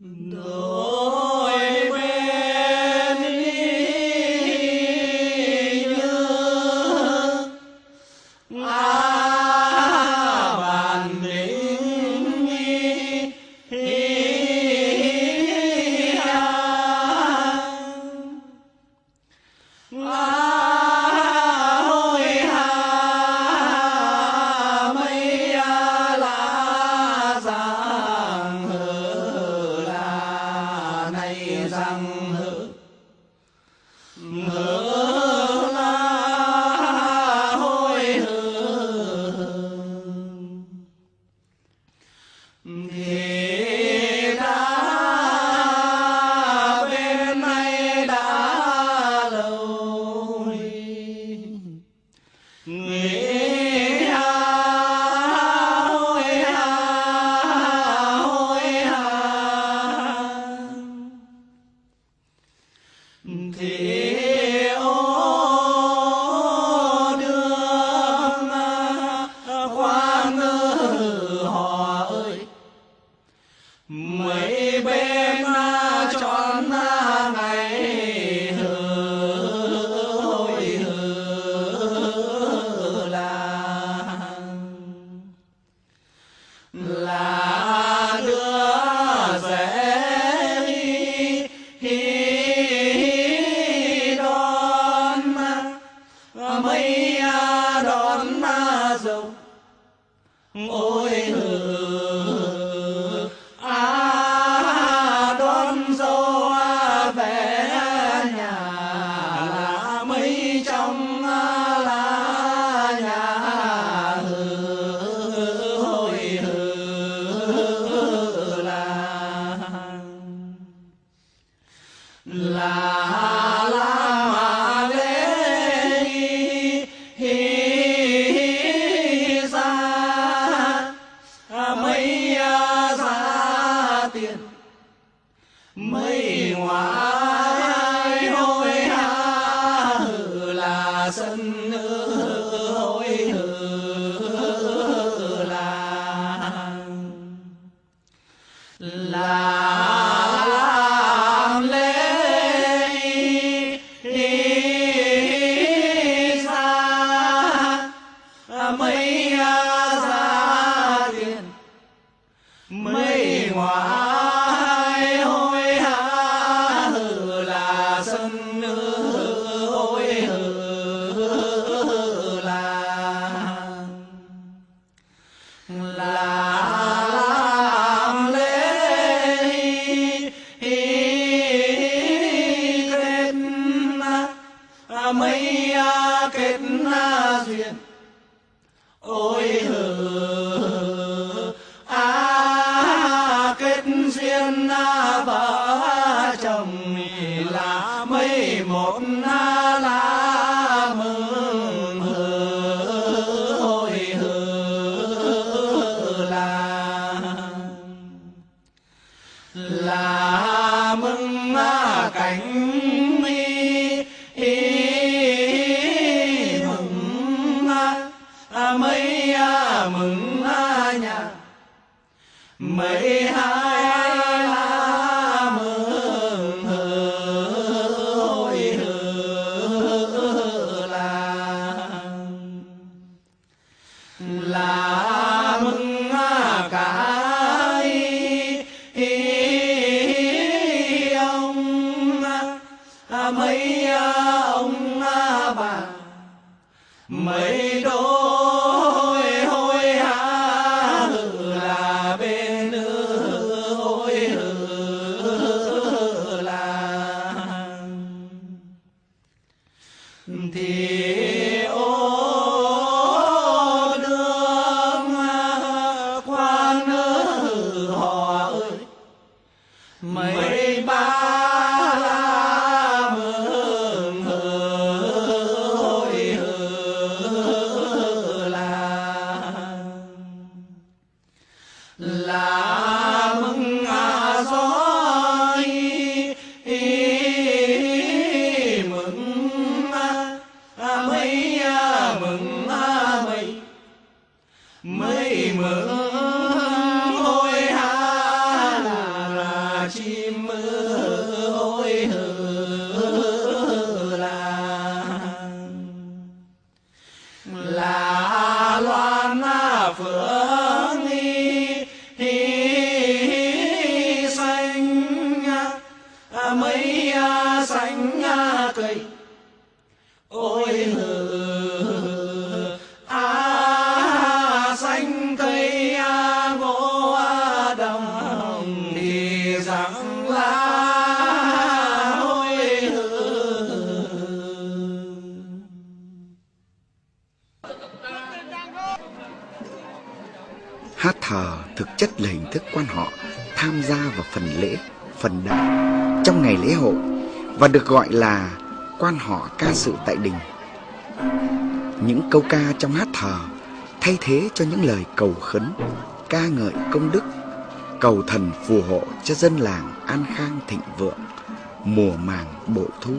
No. nghĩa dâu ôi hừ à đón dâu về nhà là mấy trong là nhà. Hừ hồi hừ là là tiền. Mây hoa ôi là là mấy kết duyên ôi hờ a kết duyên vợ phượng y hi xanh mấy xanh cây. Ôi hừ thờ thực chất là hình thức quan họ tham gia vào phần lễ, phần đạo trong ngày lễ hội và được gọi là quan họ ca sự tại đình. Những câu ca trong hát thờ thay thế cho những lời cầu khấn, ca ngợi công đức, cầu thần phù hộ cho dân làng an khang thịnh vượng, mùa màng bội thu.